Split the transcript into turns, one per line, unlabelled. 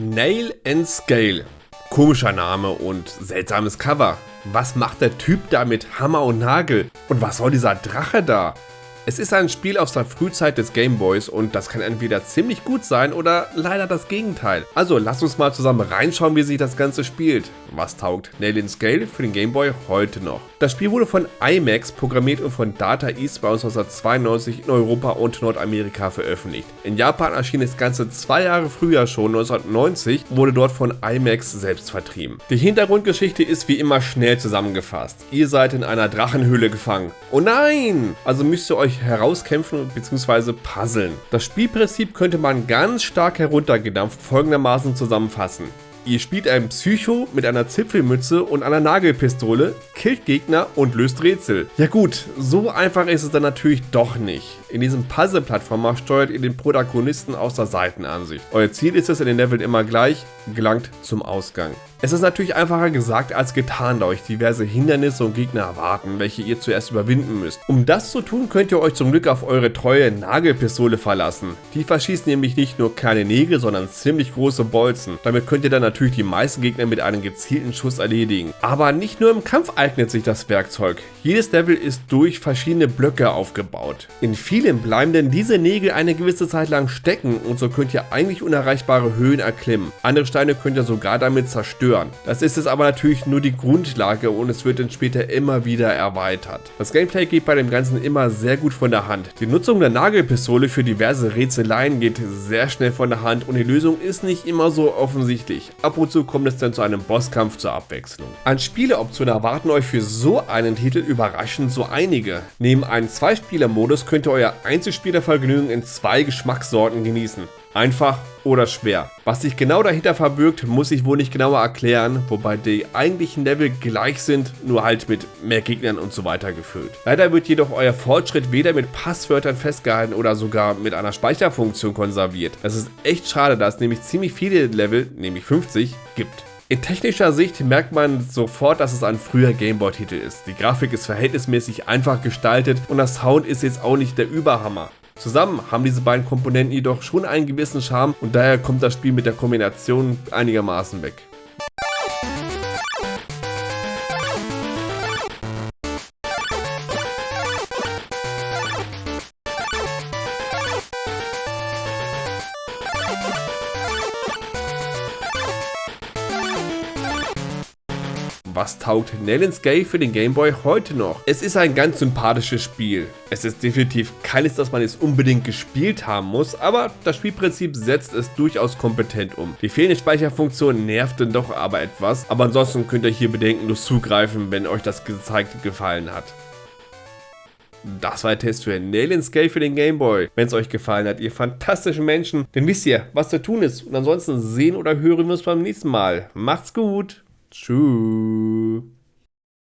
Nail and Scale. Komischer Name und seltsames Cover. Was macht der Typ da mit Hammer und Nagel? Und was soll dieser Drache da? Es ist ein Spiel aus der Frühzeit des Gameboys und das kann entweder ziemlich gut sein oder leider das Gegenteil. Also lasst uns mal zusammen reinschauen, wie sich das Ganze spielt. Was taugt Nail in Scale für den Gameboy heute noch? Das Spiel wurde von IMAX programmiert und von Data East bei uns 1992 in Europa und Nordamerika veröffentlicht. In Japan erschien das Ganze zwei Jahre früher schon, 1990, wurde dort von IMAX selbst vertrieben. Die Hintergrundgeschichte ist wie immer schnell zusammengefasst. Ihr seid in einer Drachenhöhle gefangen. Oh nein! Also müsst ihr euch herauskämpfen bzw. puzzeln. Das Spielprinzip könnte man ganz stark heruntergedampft folgendermaßen zusammenfassen. Ihr spielt einen Psycho mit einer Zipfelmütze und einer Nagelpistole, killt Gegner und löst Rätsel. Ja gut, so einfach ist es dann natürlich doch nicht. In diesem Puzzle-Plattformer steuert ihr den Protagonisten aus der Seitenansicht. Euer Ziel ist es in den Leveln immer gleich, gelangt zum Ausgang. Es ist natürlich einfacher gesagt als getan, da euch diverse Hindernisse und Gegner erwarten, welche ihr zuerst überwinden müsst. Um das zu tun, könnt ihr euch zum Glück auf eure treue Nagelpistole verlassen. Die verschießt nämlich nicht nur kleine Nägel, sondern ziemlich große Bolzen. Damit könnt ihr dann natürlich die meisten Gegner mit einem gezielten Schuss erledigen. Aber nicht nur im Kampf eignet sich das Werkzeug. Jedes Level ist durch verschiedene Blöcke aufgebaut. In vielen bleiben denn diese Nägel eine gewisse Zeit lang stecken und so könnt ihr eigentlich unerreichbare Höhen erklimmen. Andere Steine könnt ihr sogar damit zerstören. Das ist es aber natürlich nur die Grundlage und es wird dann später immer wieder erweitert. Das Gameplay geht bei dem Ganzen immer sehr gut von der Hand. Die Nutzung der Nagelpistole für diverse Rätseleien geht sehr schnell von der Hand und die Lösung ist nicht immer so offensichtlich. Ab und zu kommt es dann zu einem Bosskampf zur Abwechslung. An Spieleoptionen erwarten euch für so einen Titel überraschend so einige. Neben einem Zweispieler-Modus könnt ihr euer Einzelspielervergnügen in zwei Geschmackssorten genießen. Einfach oder schwer. Was sich genau dahinter verbirgt, muss ich wohl nicht genauer erklären, wobei die eigentlichen Level gleich sind, nur halt mit mehr Gegnern und so weiter gefüllt. Leider wird jedoch euer Fortschritt weder mit Passwörtern festgehalten oder sogar mit einer Speicherfunktion konserviert. Das ist echt schade, da es nämlich ziemlich viele Level, nämlich 50, gibt. In technischer Sicht merkt man sofort, dass es ein früher Gameboy-Titel ist. Die Grafik ist verhältnismäßig einfach gestaltet und das Sound ist jetzt auch nicht der Überhammer. Zusammen haben diese beiden Komponenten jedoch schon einen gewissen Charme und daher kommt das Spiel mit der Kombination einigermaßen weg. Was taugt Nellens Gay für den Gameboy heute noch? Es ist ein ganz sympathisches Spiel. Es ist definitiv keines, das man jetzt unbedingt gespielt haben muss, aber das Spielprinzip setzt es durchaus kompetent um. Die fehlende Speicherfunktion nervt dann doch aber etwas, aber ansonsten könnt ihr hier bedenkenlos zugreifen, wenn euch das gezeigt gefallen hat. Das war der Test für Nail Scale für den Gameboy. Wenn es euch gefallen hat, ihr fantastischen Menschen, dann wisst ihr, was zu tun ist. Und ansonsten sehen oder hören wir uns beim nächsten Mal. Macht's gut! Tschüss.